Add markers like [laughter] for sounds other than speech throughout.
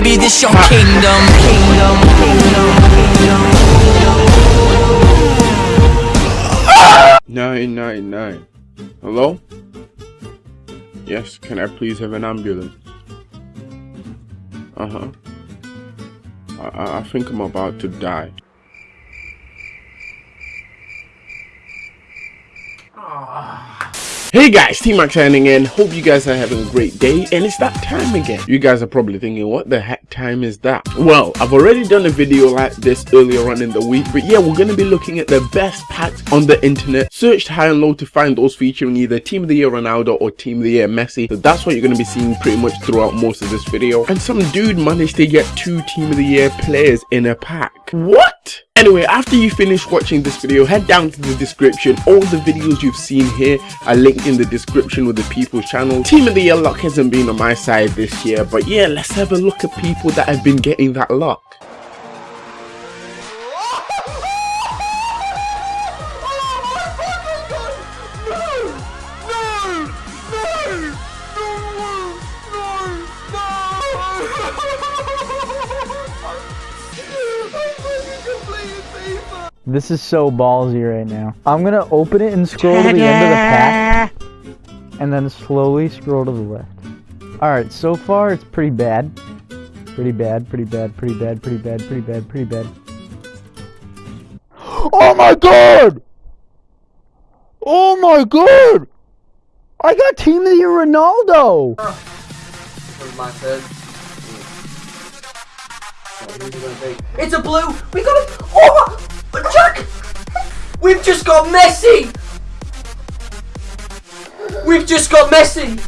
baby, this your kingdom. Kingdom, kingdom, kingdom. Nine nine nine. Hello? Yes, can I please have an ambulance? Uh huh. I, I think I'm about to die. Hey guys, T-Max signing in. Hope you guys are having a great day and it's that time again. You guys are probably thinking, what the heck time is that? Well, I've already done a video like this earlier on in the week, but yeah, we're going to be looking at the best packs on the internet. Searched high and low to find those featuring either Team of the Year Ronaldo or Team of the Year Messi. So that's what you're going to be seeing pretty much throughout most of this video. And some dude managed to get two Team of the Year players in a pack. What? Anyway, after you finish watching this video, head down to the description. All the videos you've seen here are linked in the description with the people's channel. Team of the Year luck hasn't been on my side this year, but yeah, let's have a look at people that have been getting that luck. This is so ballsy right now. I'm gonna open it and scroll to the end of the pack. And then slowly scroll to the left. Alright, so far it's pretty bad. Pretty bad, pretty bad, pretty bad, pretty bad, pretty bad, pretty bad. [gasps] Oh my god! Oh my god! I got Team of the Year Ronaldo! It's a blue. We got it. Oh! We've just got Messi. We've just got Messi.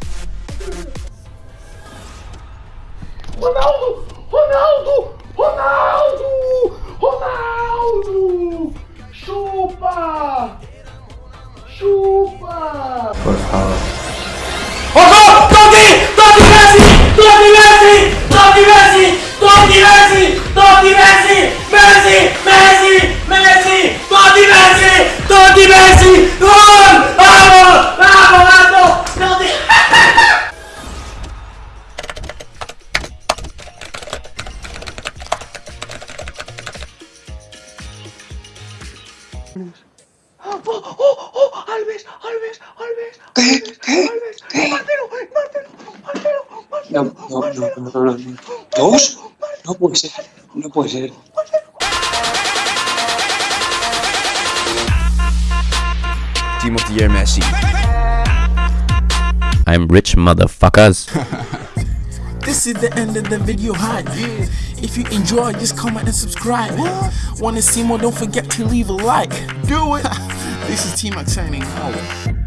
Ronaldo! Ronaldo! Ronaldo! Ronaldo! Chupa! Chupa! Oh, TOTY! TOTY Messi! Messi! Messi! TOTY Messi! TOTY Messi! Messi! Totti Messi! Gol! Bravo! Bravo, Nato! Totti! Oh, oh, oh, Alves, Alves, Alves, ¿Qué? ¿Qué? Alves, ¿Qué? Marcelo, Marcelo, Marcelo, No, Marcelo, no, no, no, no, no, no. ¿Dos? No puede ser, no puede ser. Team of the Year Messi. I'm rich motherfuckers. [laughs] This is the end of the video hype. If you enjoy, just comment and subscribe. Wanna see more? Don't forget to leave a like. Do it. [laughs] this is T Max signing out.